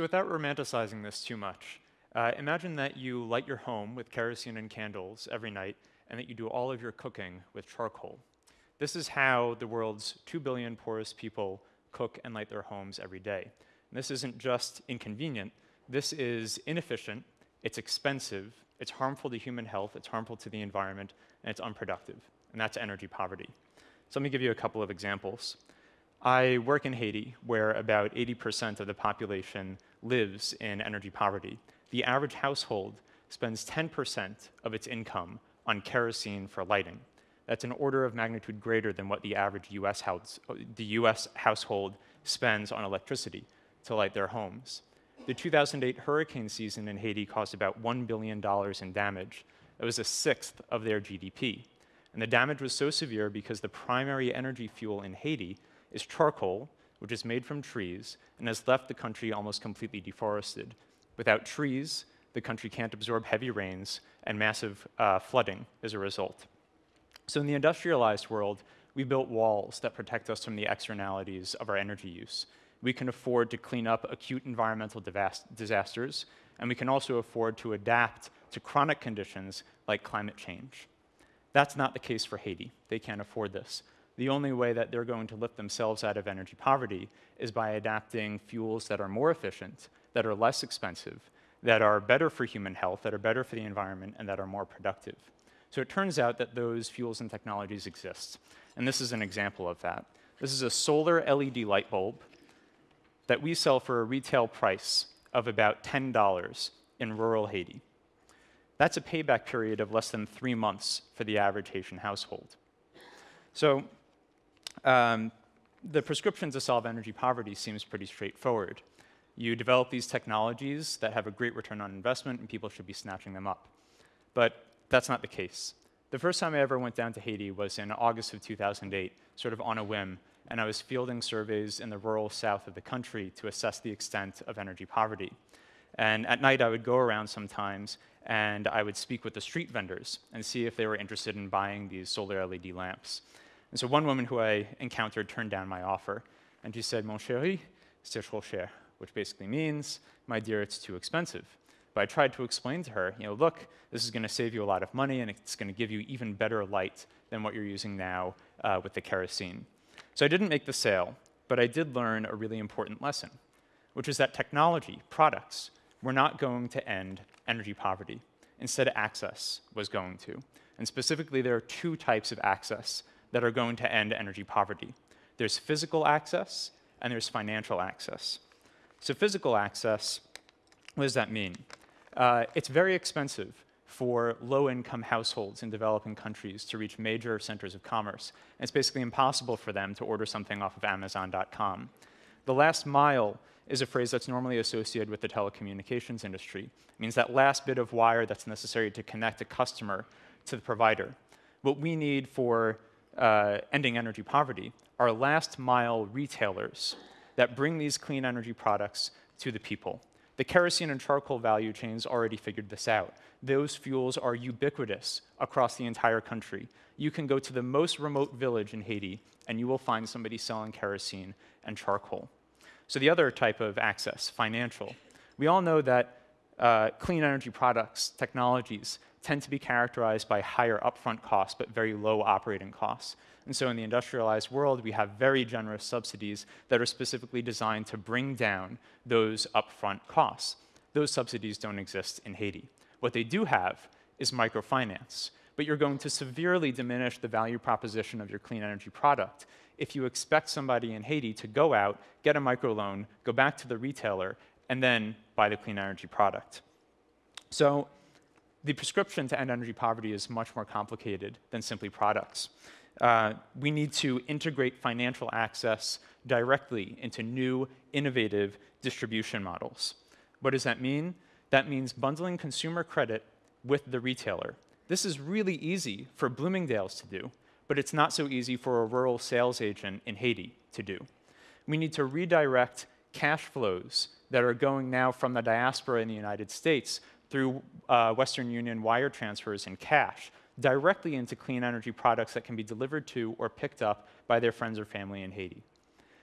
So without romanticizing this too much, uh, imagine that you light your home with kerosene and candles every night and that you do all of your cooking with charcoal. This is how the world's 2 billion poorest people cook and light their homes every day. And this isn't just inconvenient, this is inefficient, it's expensive, it's harmful to human health, it's harmful to the environment, and it's unproductive. And that's energy poverty. So let me give you a couple of examples. I work in Haiti, where about 80% of the population lives in energy poverty. The average household spends 10% of its income on kerosene for lighting. That's an order of magnitude greater than what the average US, house, the US household spends on electricity to light their homes. The 2008 hurricane season in Haiti caused about $1 billion in damage. It was a sixth of their GDP. And the damage was so severe because the primary energy fuel in Haiti is charcoal, which is made from trees and has left the country almost completely deforested. Without trees, the country can't absorb heavy rains and massive uh, flooding as a result. So in the industrialized world, we built walls that protect us from the externalities of our energy use. We can afford to clean up acute environmental disasters, and we can also afford to adapt to chronic conditions like climate change. That's not the case for Haiti. They can't afford this. The only way that they're going to lift themselves out of energy poverty is by adapting fuels that are more efficient, that are less expensive, that are better for human health, that are better for the environment, and that are more productive. So it turns out that those fuels and technologies exist. And this is an example of that. This is a solar LED light bulb that we sell for a retail price of about $10 in rural Haiti. That's a payback period of less than three months for the average Haitian household. So um, the prescription to solve energy poverty seems pretty straightforward. You develop these technologies that have a great return on investment, and people should be snatching them up. But that's not the case. The first time I ever went down to Haiti was in August of 2008, sort of on a whim, and I was fielding surveys in the rural south of the country to assess the extent of energy poverty. And at night, I would go around sometimes, and I would speak with the street vendors and see if they were interested in buying these solar LED lamps. And so one woman who I encountered turned down my offer, and she said, Mon chéri, c'est trop cher which basically means, my dear, it's too expensive. But I tried to explain to her, you know, look, this is going to save you a lot of money, and it's going to give you even better light than what you're using now uh, with the kerosene. So I didn't make the sale, but I did learn a really important lesson, which is that technology, products, were not going to end energy poverty. Instead, access was going to. And specifically, there are two types of access that are going to end energy poverty. There's physical access, and there's financial access. So physical access, what does that mean? Uh, it's very expensive for low-income households in developing countries to reach major centers of commerce. And it's basically impossible for them to order something off of Amazon.com. The last mile is a phrase that's normally associated with the telecommunications industry. It means that last bit of wire that's necessary to connect a customer to the provider. What we need for uh, ending energy poverty are last mile retailers that bring these clean energy products to the people. The kerosene and charcoal value chains already figured this out. Those fuels are ubiquitous across the entire country. You can go to the most remote village in Haiti, and you will find somebody selling kerosene and charcoal. So the other type of access, financial. We all know that uh, clean energy products, technologies, tend to be characterized by higher upfront costs, but very low operating costs. And so in the industrialized world, we have very generous subsidies that are specifically designed to bring down those upfront costs. Those subsidies don't exist in Haiti. What they do have is microfinance, but you're going to severely diminish the value proposition of your clean energy product if you expect somebody in Haiti to go out, get a microloan, go back to the retailer, and then buy the clean energy product. So the prescription to end energy poverty is much more complicated than simply products. Uh, we need to integrate financial access directly into new, innovative distribution models. What does that mean? That means bundling consumer credit with the retailer. This is really easy for Bloomingdale's to do, but it's not so easy for a rural sales agent in Haiti to do. We need to redirect cash flows that are going now from the diaspora in the United States through uh, Western Union wire transfers in cash directly into clean energy products that can be delivered to or picked up by their friends or family in Haiti.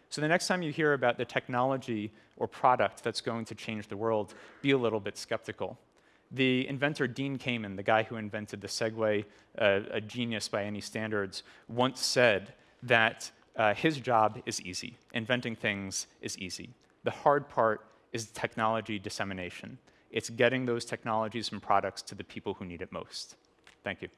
So the next time you hear about the technology or product that's going to change the world, be a little bit skeptical. The inventor Dean Kamen, the guy who invented the Segway, uh, a genius by any standards, once said that uh, his job is easy. Inventing things is easy. The hard part is technology dissemination. It's getting those technologies and products to the people who need it most. Thank you.